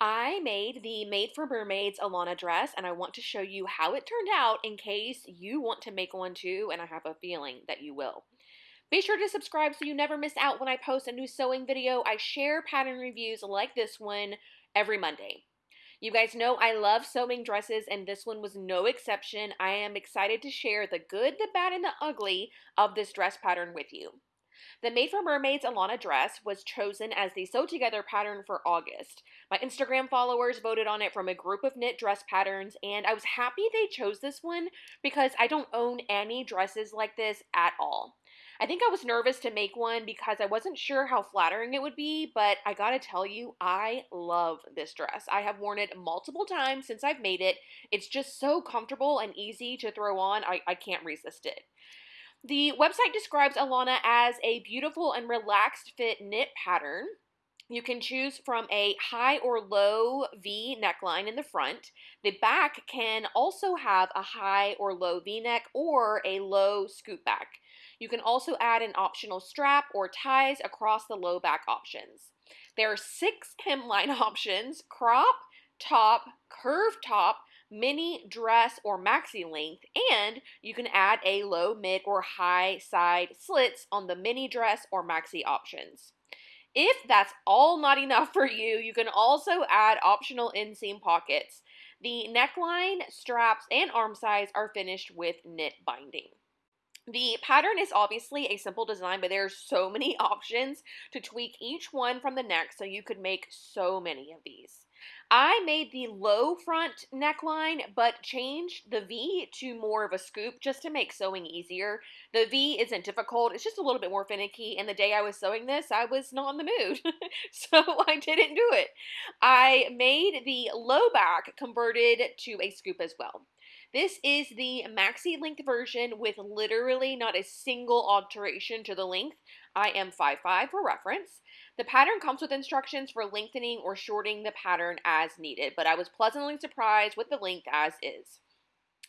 I made the Made for Mermaids Alana dress and I want to show you how it turned out in case you want to make one too and I have a feeling that you will. Be sure to subscribe so you never miss out when I post a new sewing video. I share pattern reviews like this one every Monday. You guys know I love sewing dresses and this one was no exception. I am excited to share the good, the bad, and the ugly of this dress pattern with you. The Made for Mermaids Alana dress was chosen as the sew together pattern for August. My Instagram followers voted on it from a group of knit dress patterns, and I was happy they chose this one because I don't own any dresses like this at all. I think I was nervous to make one because I wasn't sure how flattering it would be, but I gotta tell you, I love this dress. I have worn it multiple times since I've made it. It's just so comfortable and easy to throw on, I, I can't resist it. The website describes Alana as a beautiful and relaxed fit knit pattern. You can choose from a high or low V neckline in the front. The back can also have a high or low V neck or a low scoop back. You can also add an optional strap or ties across the low back options. There are six hemline options, crop, top, curved top, mini, dress, or maxi length, and you can add a low, mid, or high side slits on the mini dress or maxi options. If that's all not enough for you, you can also add optional inseam pockets. The neckline, straps, and arm size are finished with knit binding. The pattern is obviously a simple design, but there's so many options to tweak each one from the next so you could make so many of these. I made the low front neckline, but changed the V to more of a scoop just to make sewing easier. The V isn't difficult, it's just a little bit more finicky, and the day I was sewing this, I was not in the mood, so I didn't do it. I made the low back converted to a scoop as well. This is the maxi length version with literally not a single alteration to the length. I am 5'5 for reference. The pattern comes with instructions for lengthening or shortening the pattern as needed, but I was pleasantly surprised with the length as is.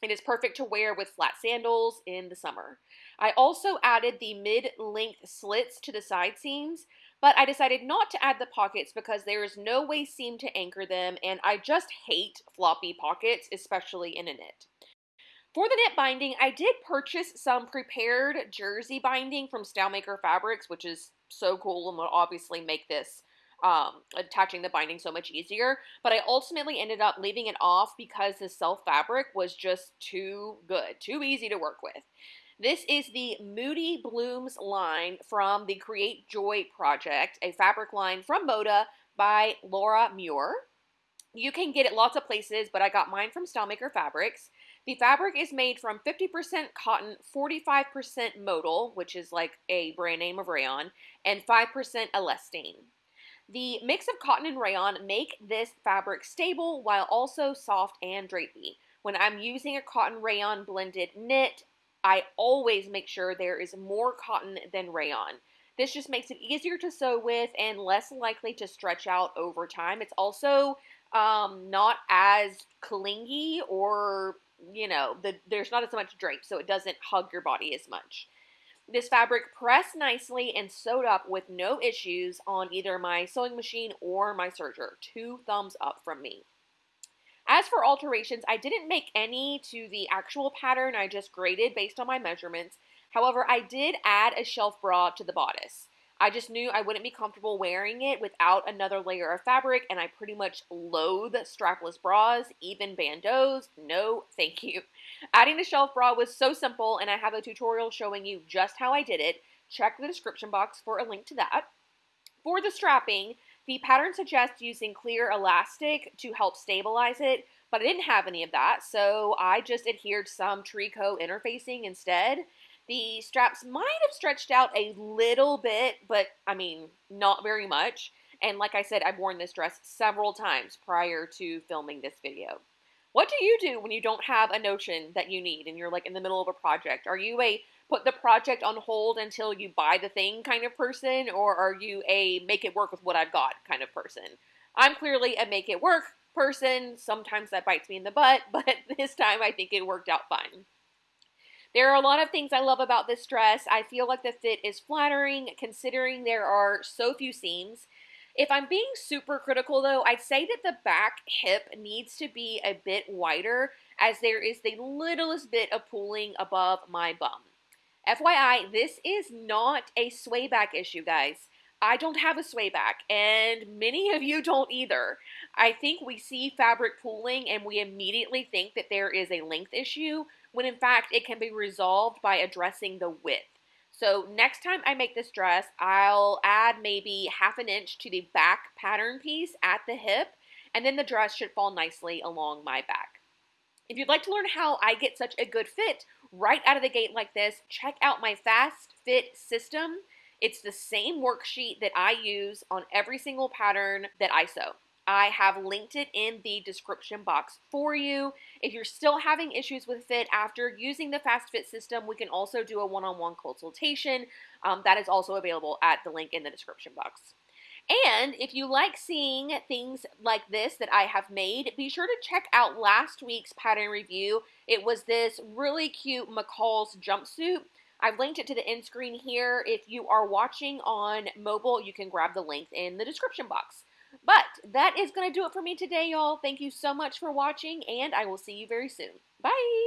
It is perfect to wear with flat sandals in the summer. I also added the mid-length slits to the side seams, but I decided not to add the pockets because there is no waist seam to anchor them, and I just hate floppy pockets, especially in a knit. For the knit binding, I did purchase some prepared jersey binding from Stylemaker Fabrics, which is so cool and will obviously make this um, attaching the binding so much easier. But I ultimately ended up leaving it off because the self fabric was just too good, too easy to work with. This is the Moody Blooms line from the Create Joy project, a fabric line from Moda by Laura Muir. You can get it lots of places, but I got mine from Stylemaker Fabrics. The fabric is made from 50% cotton, 45% modal, which is like a brand name of rayon, and 5% elastane. The mix of cotton and rayon make this fabric stable while also soft and drapey. When I'm using a cotton rayon blended knit, I always make sure there is more cotton than rayon. This just makes it easier to sew with and less likely to stretch out over time. It's also um, not as clingy or you know, the, there's not as much drape, so it doesn't hug your body as much. This fabric pressed nicely and sewed up with no issues on either my sewing machine or my serger. Two thumbs up from me. As for alterations, I didn't make any to the actual pattern. I just graded based on my measurements. However, I did add a shelf bra to the bodice. I just knew I wouldn't be comfortable wearing it without another layer of fabric, and I pretty much loathe strapless bras, even bandeaus. No, thank you. Adding the shelf bra was so simple, and I have a tutorial showing you just how I did it. Check the description box for a link to that. For the strapping, the pattern suggests using clear elastic to help stabilize it, but I didn't have any of that, so I just adhered some tricot interfacing instead. The straps might have stretched out a little bit, but I mean, not very much. And like I said, I've worn this dress several times prior to filming this video. What do you do when you don't have a notion that you need and you're like in the middle of a project? Are you a put the project on hold until you buy the thing kind of person, or are you a make it work with what I've got kind of person? I'm clearly a make it work person. Sometimes that bites me in the butt, but this time I think it worked out fine. There are a lot of things I love about this dress. I feel like the fit is flattering considering there are so few seams. If I'm being super critical though, I'd say that the back hip needs to be a bit wider as there is the littlest bit of pooling above my bum. FYI, this is not a sway back issue, guys. I don't have a sway back, and many of you don't either. I think we see fabric pooling and we immediately think that there is a length issue, when in fact it can be resolved by addressing the width. So next time I make this dress, I'll add maybe half an inch to the back pattern piece at the hip, and then the dress should fall nicely along my back. If you'd like to learn how I get such a good fit right out of the gate like this, check out my Fast Fit system. It's the same worksheet that I use on every single pattern that I sew. I have linked it in the description box for you. If you're still having issues with fit after using the Fast Fit system, we can also do a one-on-one consultation. Um, that is also available at the link in the description box. And if you like seeing things like this that I have made, be sure to check out last week's pattern review. It was this really cute McCall's jumpsuit. I've linked it to the end screen here. If you are watching on mobile, you can grab the link in the description box. But that is going to do it for me today, y'all. Thank you so much for watching, and I will see you very soon. Bye!